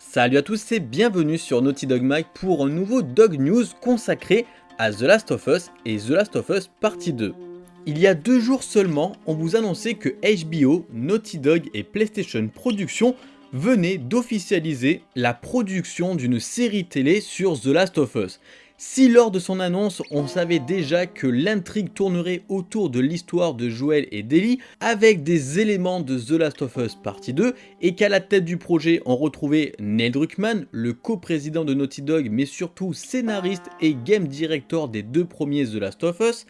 Salut à tous et bienvenue sur Naughty Dog Mag pour un nouveau Dog News consacré à The Last of Us et The Last of Us Partie 2. Il y a deux jours seulement, on vous annonçait que HBO, Naughty Dog et PlayStation Productions venaient d'officialiser la production d'une série télé sur The Last of Us. Si lors de son annonce, on savait déjà que l'intrigue tournerait autour de l'histoire de Joel et d'Ellie, avec des éléments de The Last of Us partie 2, et qu'à la tête du projet on retrouvait Neil Druckmann, le co-président de Naughty Dog, mais surtout scénariste et game director des deux premiers The Last of Us,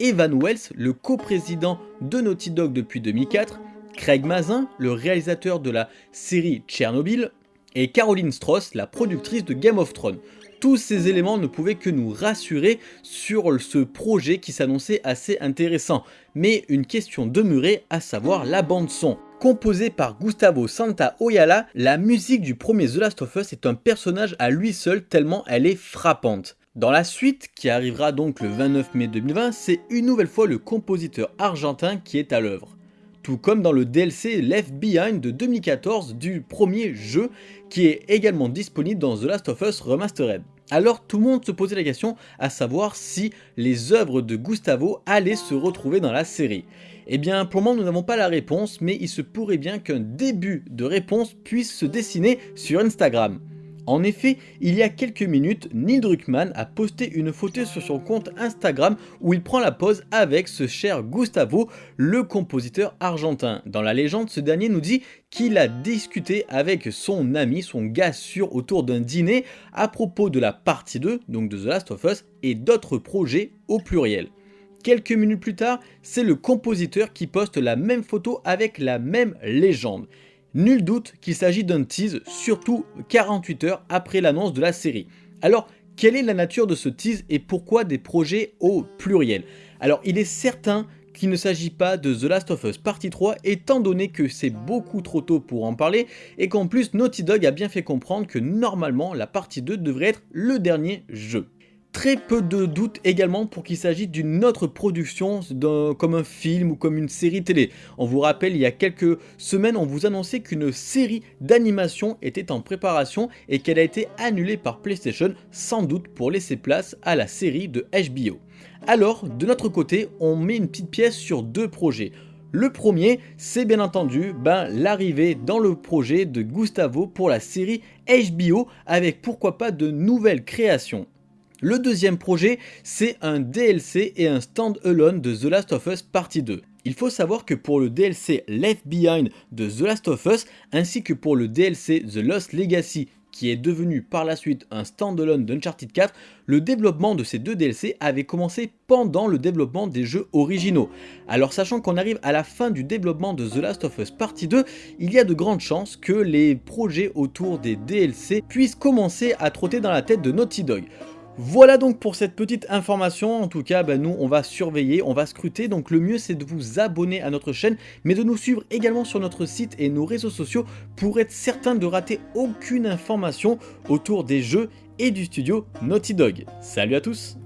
Evan Wells, le co-président de Naughty Dog depuis 2004, Craig Mazin, le réalisateur de la série Tchernobyl, et Caroline Strauss, la productrice de Game of Thrones. Tous ces éléments ne pouvaient que nous rassurer sur ce projet qui s'annonçait assez intéressant. Mais une question demeurait, à savoir la bande son. Composée par Gustavo Santaolalla, la musique du premier The Last of Us est un personnage à lui seul tellement elle est frappante. Dans la suite, qui arrivera donc le 29 mai 2020, c'est une nouvelle fois le compositeur argentin qui est à l'œuvre tout comme dans le DLC Left Behind de 2014 du premier jeu qui est également disponible dans The Last of Us Remastered. Alors tout le monde se posait la question à savoir si les œuvres de Gustavo allaient se retrouver dans la série. Eh bien pour le moment nous n'avons pas la réponse mais il se pourrait bien qu'un début de réponse puisse se dessiner sur Instagram. En effet, il y a quelques minutes, Neil Druckmann a posté une photo sur son compte Instagram où il prend la pose avec ce cher Gustavo, le compositeur argentin. Dans la légende, ce dernier nous dit qu'il a discuté avec son ami, son gars sûr autour d'un dîner à propos de la partie 2, donc de The Last of Us, et d'autres projets au pluriel. Quelques minutes plus tard, c'est le compositeur qui poste la même photo avec la même légende. Nul doute qu'il s'agit d'un tease, surtout 48 heures après l'annonce de la série. Alors, quelle est la nature de ce tease et pourquoi des projets au pluriel? Alors, il est certain qu'il ne s'agit pas de The Last of Us Partie 3 étant donné que c'est beaucoup trop tôt pour en parler et qu'en plus Naughty Dog a bien fait comprendre que normalement la partie 2 devrait être le dernier jeu. Très peu de doutes également pour qu'il s'agisse d'une autre production comme un film ou comme une série télé. On vous rappelle, il y a quelques semaines, on vous annonçait qu'une série d'animation était en préparation et qu'elle a été annulée par PlayStation, sans doute pour laisser place à la série de HBO. Alors, de notre côté, on met une petite pièce sur deux projets. Le premier, c'est bien entendu ben, l'arrivée dans le projet de Gustavo pour la série HBO avec pourquoi pas de nouvelles créations. Le deuxième projet, c'est un DLC et un stand-alone de The Last of Us Partie 2. Il faut savoir que pour le DLC Left Behind de The Last of Us, ainsi que pour le DLC The Lost Legacy qui est devenu par la suite un stand-alone d'Uncharted 4, le développement de ces deux DLC avait commencé pendant le développement des jeux originaux. Alors sachant qu'on arrive à la fin du développement de The Last of Us Partie 2, il y a de grandes chances que les projets autour des DLC puissent commencer à trotter dans la tête de Naughty Dog. Voilà donc pour cette petite information, en tout cas bah, nous on va surveiller, on va scruter, donc le mieux c'est de vous abonner à notre chaîne, mais de nous suivre également sur notre site et nos réseaux sociaux pour être certain de rater aucune information autour des jeux et du studio Naughty Dog. Salut à tous